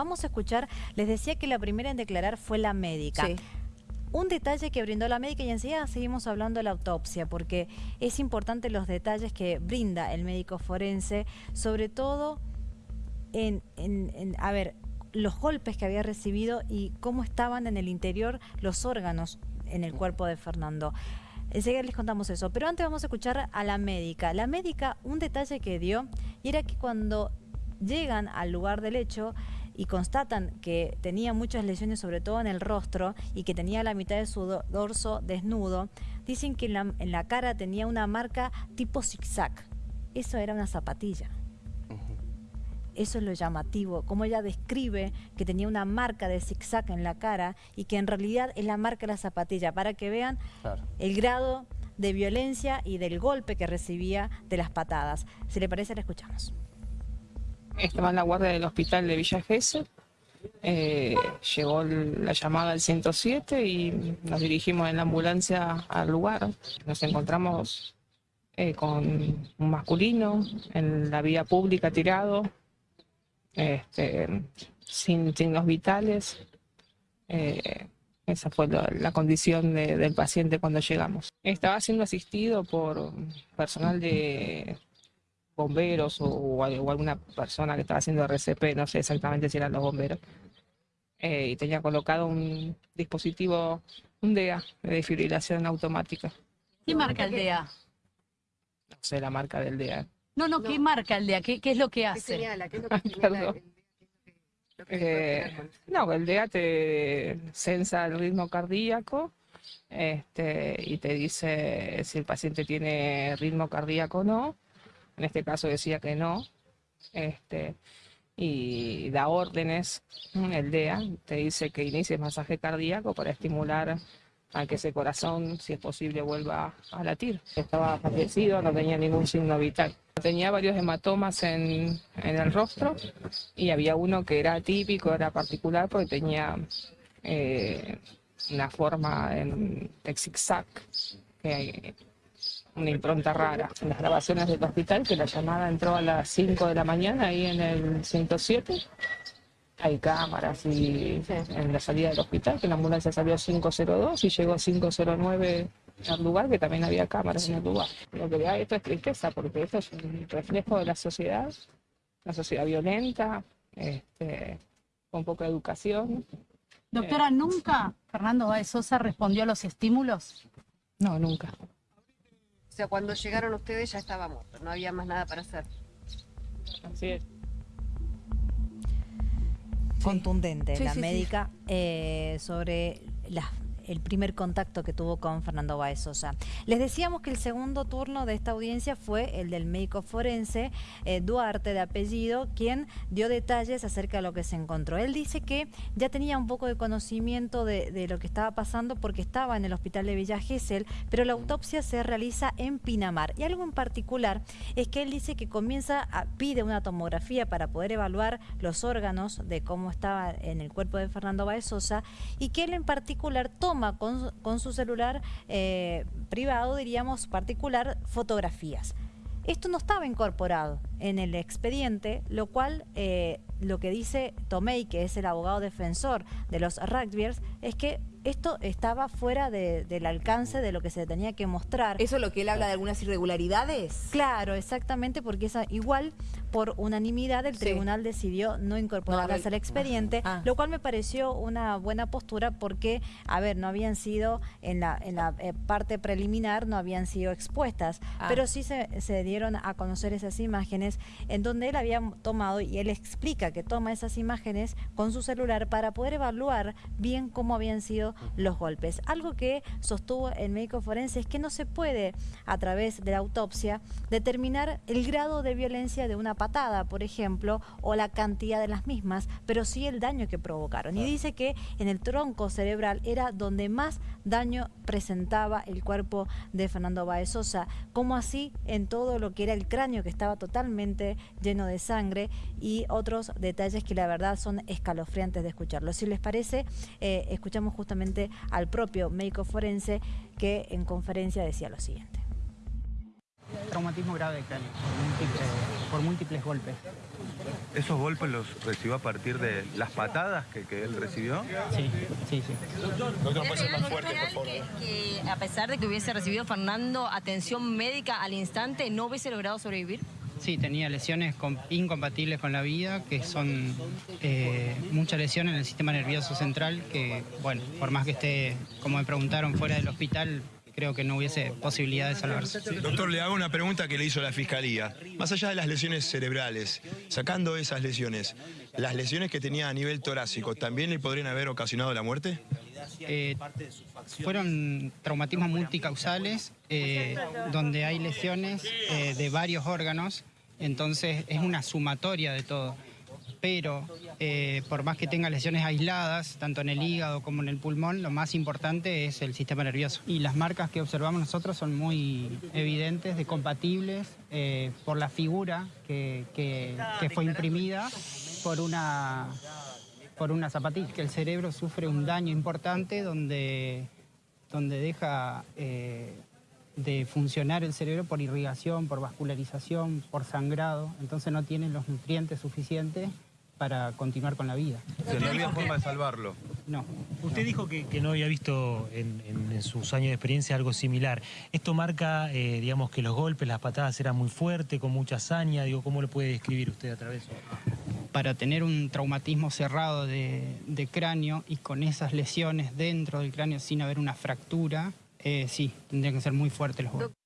Vamos a escuchar, les decía que la primera en declarar fue la médica. Un detalle que brindó la médica y enseguida seguimos hablando de la autopsia, porque es importante los detalles que brinda el médico forense, sobre todo en, a ver, los golpes que había recibido y cómo estaban en el interior los órganos en el cuerpo de Fernando. Enseguida les contamos eso, pero antes vamos a escuchar a la médica. La médica, un detalle que dio, y era que cuando llegan al lugar del hecho, y constatan que tenía muchas lesiones, sobre todo en el rostro, y que tenía la mitad de su dorso desnudo, dicen que en la, cara tenía una marca tipo zigzag. Eso era una zapatilla. Eso es lo llamativo, como ella describe que tenía una marca de zigzag en la cara y que en realidad es la marca de la zapatilla, para que vean el grado de violencia y del golpe que recibía de las patadas. Si le parece, la escuchamos. Estaba en la guardia del hospital de Villa Gesell. Eh, llegó la llamada al 107 y nos dirigimos en la ambulancia al lugar. Nos encontramos eh, con un masculino en la vía pública tirado, este, sin signos vitales. Eh, esa fue la, condición del paciente cuando llegamos. Estaba siendo asistido por personal de bomberos o, alguna persona que estaba haciendo RCP, no sé exactamente si eran los bomberos, eh, y tenía colocado un dispositivo, un DEA de desfibrilación automática. ¿Qué marca el DEA? No sé la marca del DEA. No, no, ¿qué marca el DEA? ¿Qué, es lo que hace? no, el DEA te censa el ritmo cardíaco este, y te dice si el paciente tiene ritmo cardíaco o no en este caso decía que no, este, y da órdenes, el DEA te dice que inicies masaje cardíaco para estimular a que ese corazón, si es posible, vuelva a latir. Estaba fallecido, no tenía ningún signo vital. Tenía varios hematomas en, el rostro y había uno que era típico, era particular porque tenía eh, una forma en, de zigzag que una impronta rara. En las grabaciones del hospital, que la llamada entró a las 5 de la mañana ahí en el 107. Hay cámaras y en la salida del hospital, que la ambulancia salió 502 y llegó 509 al lugar, que también había cámaras en el lugar. Lo que da esto es tristeza, porque esto es un reflejo de la sociedad, una sociedad violenta, este, con poca educación. Doctora, ¿nunca Fernando Baez Sosa respondió a los estímulos? No, nunca sea, cuando llegaron ustedes ya estaba muerto, no había más nada para hacer. Así es. Contundente la médica eh, sobre las el primer contacto que tuvo con Fernando Baez Sosa. Les decíamos que el segundo turno de esta audiencia fue el del médico forense eh, Duarte de apellido, quien dio detalles acerca de lo que se encontró. Él dice que ya tenía un poco de conocimiento de, lo que estaba pasando porque estaba en el hospital de Villa Gesell, pero la autopsia se realiza en Pinamar. Y algo en particular es que él dice que comienza, a, pide una tomografía para poder evaluar los órganos de cómo estaba en el cuerpo de Fernando Baez Sosa y que él en particular toma con, su celular eh, privado, diríamos particular, fotografías. Esto no estaba incorporado en el expediente, lo cual eh, lo que dice Tomei, que es el abogado defensor de los rugbyers, es que esto estaba fuera del alcance de lo que se tenía que mostrar. ¿Eso es lo que él habla de algunas irregularidades? Claro, exactamente, porque esa, igual por unanimidad el tribunal decidió no incorporarlas al expediente, ah. lo cual me pareció una buena postura porque, a ver, no habían sido, en la, en la eh, parte preliminar, no habían sido expuestas, ah. pero sí se, se dieron a conocer esas imágenes en donde él había tomado, y él explica que toma esas imágenes con su celular para poder evaluar bien cómo habían sido los golpes. Algo que sostuvo el médico forense es que no se puede, a través de la autopsia, determinar el grado de violencia de una patada, por ejemplo, o la cantidad de las mismas, pero sí el daño que provocaron. Y dice que en el tronco cerebral era donde más daño presentaba el cuerpo de Fernando Baez Sosa, como así en todo lo que era el cráneo que estaba totalmente lleno de sangre y otros detalles que la verdad son escalofriantes de escucharlo. Si les parece, eh, escuchamos justamente al propio médico forense que en conferencia decía lo siguiente. traumatismo grave cráneo, por múltiples golpes. ¿Esos golpes los recibió a partir de las patadas que, que él recibió? Sí, sí, sí. que, que a pesar de que hubiese recibido Fernando atención médica al instante, no hubiese logrado sobrevivir? Sí, tenía lesiones com- incompatibles con la vida, que son eh, muchas lesiones en el sistema nervioso central, que, bueno, por más que esté, como me preguntaron, fuera del hospital, creo que no hubiese posibilidad de salvarse. Doctor, le hago una pregunta que le hizo la Fiscalía. Más allá de las lesiones cerebrales, sacando esas lesiones, ¿las lesiones que tenía a nivel torácico también le podrían haber ocasionado la muerte? Eh, fueron traumatismos multicausales, eh, donde hay lesiones eh, de varios órganos, entonces es una sumatoria de todo. Pero eh, por más que tenga lesiones aisladas, tanto en el hígado como en el pulmón, lo más importante es el sistema nervioso. Y las marcas que observamos nosotros son muy evidentes, de compatibles, eh, por la figura que, que- que fue imprimida por una por una zapatilla, que el cerebro sufre un daño importante donde, donde deja eh, de funcionar el cerebro por irrigación, por vascularización, por sangrado, entonces no tiene los nutrientes suficientes para continuar con la vida. O sea, no había forma de salvarlo. No. Usted dijo que, que no había visto en, en- en sus años de experiencia algo similar. ¿Esto marca, eh, digamos, que los golpes, las patadas eran muy fuertes, con mucha hazaña? Digo, ¿cómo lo puede describir usted a través de eso? Para tener un traumatismo cerrado de, de cráneo y con esas lesiones dentro del cráneo sin haber una fractura, eh, sí, tendrían que ser muy fuertes los golpes.